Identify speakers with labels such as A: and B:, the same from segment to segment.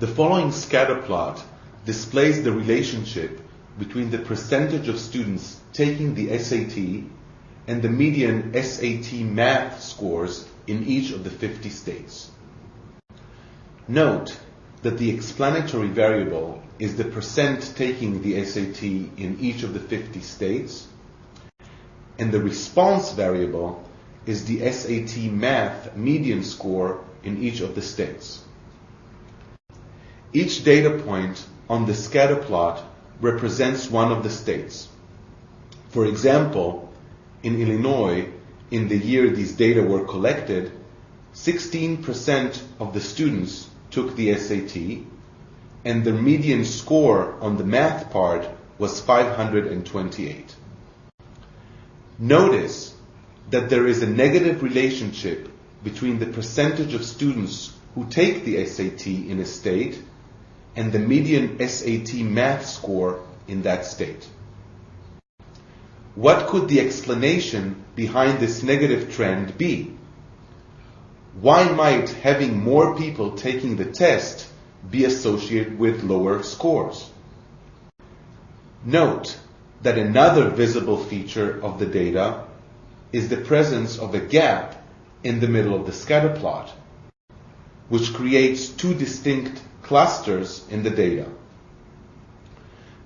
A: The following scatter plot displays the relationship between the percentage of students taking the SAT and the median SAT math scores in each of the 50 states. Note that the explanatory variable is the percent taking the SAT in each of the 50 states, and the response variable is the SAT math median score in each of the states. Each data point on the scatter plot represents one of the states. For example, in Illinois, in the year these data were collected, 16% of the students took the SAT, and the median score on the math part was 528. Notice that there is a negative relationship between the percentage of students who take the SAT in a state and the median SAT math score in that state. What could the explanation behind this negative trend be? Why might having more people taking the test be associated with lower scores? Note that another visible feature of the data is the presence of a gap in the middle of the scatter plot, which creates two distinct clusters in the data.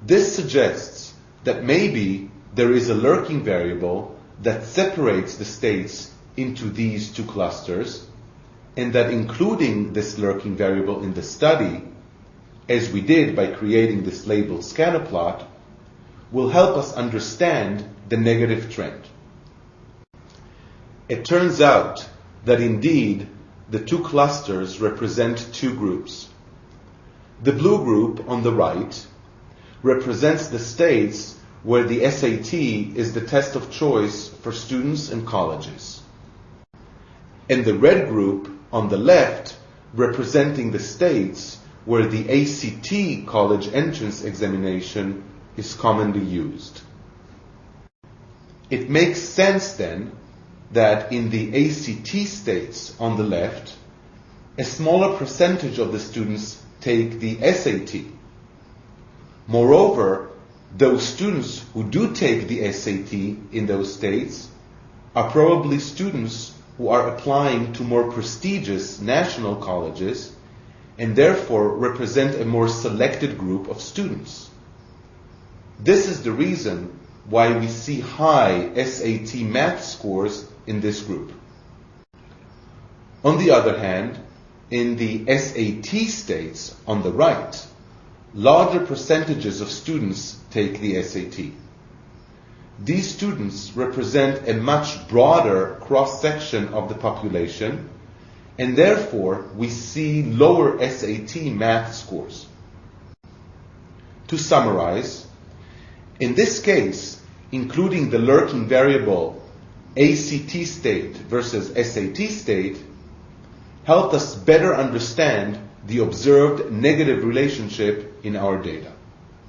A: This suggests that maybe there is a lurking variable that separates the states into these two clusters, and that including this lurking variable in the study, as we did by creating this labeled scatter plot, will help us understand the negative trend. It turns out that indeed the two clusters represent two groups. The blue group on the right represents the states where the SAT is the test of choice for students and colleges. And the red group on the left representing the states where the ACT college entrance examination is commonly used. It makes sense then that in the ACT states on the left, a smaller percentage of the students take the SAT. Moreover, those students who do take the SAT in those states are probably students who are applying to more prestigious national colleges and therefore represent a more selected group of students. This is the reason why we see high SAT math scores in this group. On the other hand, in the SAT states on the right, larger percentages of students take the SAT. These students represent a much broader cross section of the population, and therefore we see lower SAT math scores. To summarize, in this case, including the lurking variable ACT state versus SAT state, helped us better understand the observed negative relationship in our data.